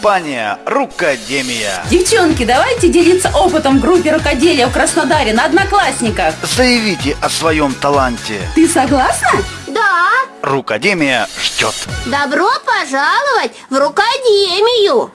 Компания «Рукодемия». Девчонки, давайте делиться опытом в группе рукоделия в Краснодаре на Одноклассниках. Заявите о своем таланте. Ты согласна? Да, Рукодемия ждет. добро пожаловать в рукодемию.